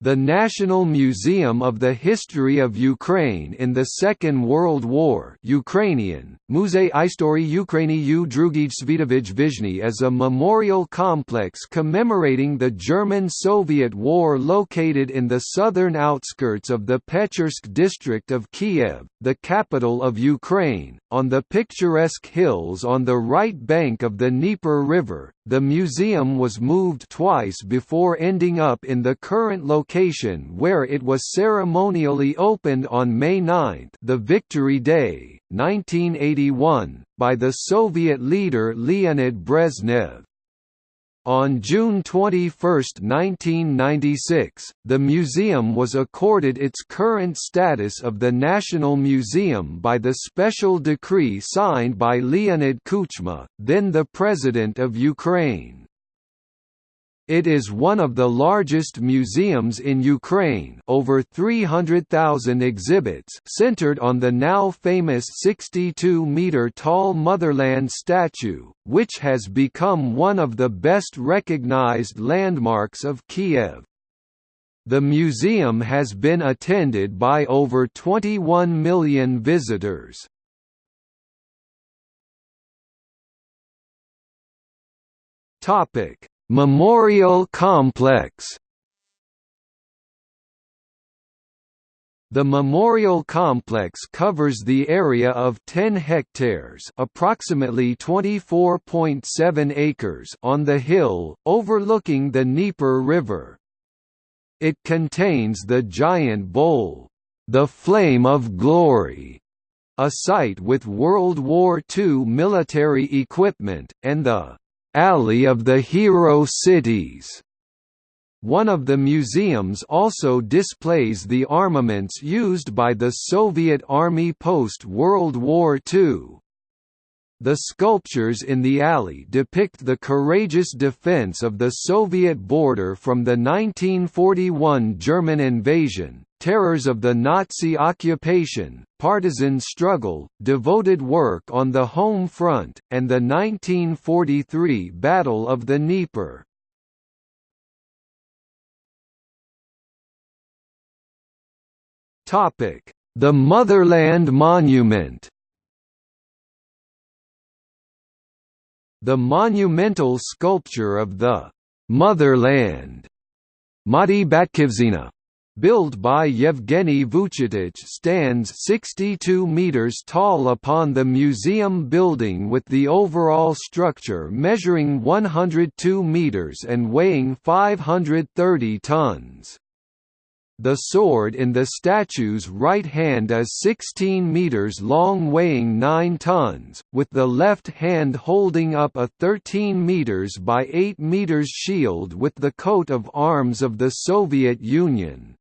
The National Museum of the History of Ukraine in the Second World War Ukrainian, Muzey Istorii Ukrainy u Drugij Svitovij Vizhny is a memorial complex commemorating the German-Soviet War located in the southern outskirts of the Pechersk district of Kiev, the capital of Ukraine, on the picturesque hills on the right bank of the Dnieper River. The museum was moved twice before ending up in the current location where it was ceremonially opened on May 9 the Victory Day, 1981, by the Soviet leader Leonid Brezhnev. On June 21, 1996, the museum was accorded its current status of the National Museum by the special decree signed by Leonid Kuchma, then the President of Ukraine. It is one of the largest museums in Ukraine over 300,000 exhibits centered on the now famous 62-metre-tall Motherland statue, which has become one of the best recognized landmarks of Kiev. The museum has been attended by over 21 million visitors. Topic Memorial Complex The memorial complex covers the area of 10 hectares approximately 24.7 acres on the hill, overlooking the Dnieper River. It contains the giant bowl, the Flame of Glory, a site with World War II military equipment, and the Alley of the Hero Cities. One of the museums also displays the armaments used by the Soviet Army post-World War II. The sculptures in the alley depict the courageous defense of the Soviet border from the 1941 German invasion, terrors of the Nazi occupation, partisan struggle, devoted work on the home front, and the 1943 Battle of the Dnieper. The Motherland Monument The monumental sculpture of the «Motherland» Mati Batkivshchyna built by Yevgeny Vuchetich stands 62 meters tall upon the museum building with the overall structure measuring 102 meters and weighing 530 tons. The sword in the statue's right hand is 16 meters long weighing 9 tons, with the left hand holding up a 13 meters by 8 meters shield with the coat of arms of the Soviet Union.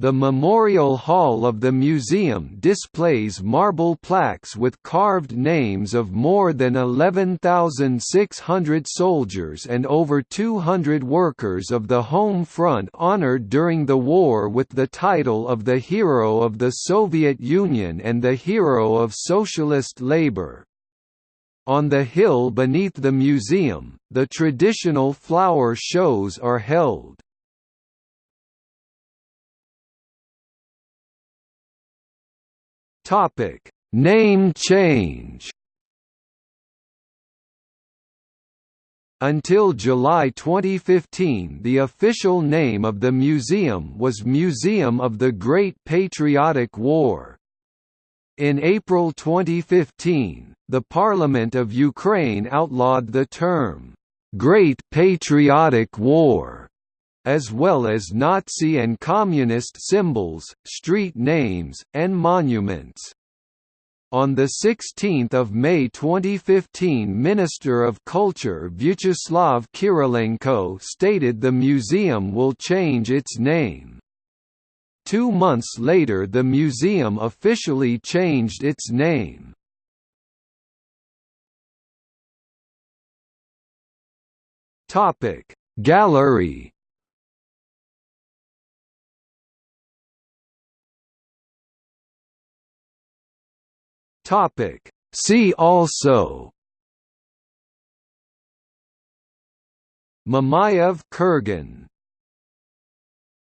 The Memorial Hall of the museum displays marble plaques with carved names of more than 11,600 soldiers and over 200 workers of the home front honored during the war with the title of the Hero of the Soviet Union and the Hero of Socialist Labor. On the hill beneath the museum, the traditional flower shows are held. Topic: Name change. Until July 2015 the official name of the museum was Museum of the Great Patriotic War. In April 2015, the Parliament of Ukraine outlawed the term, "'Great Patriotic War' as well as Nazi and Communist symbols, street names, and monuments. On 16 May 2015 Minister of Culture Vyacheslav Kirilenko stated the museum will change its name. Two months later the museum officially changed its name. Gallery Topic. See also Mamayev Kurgan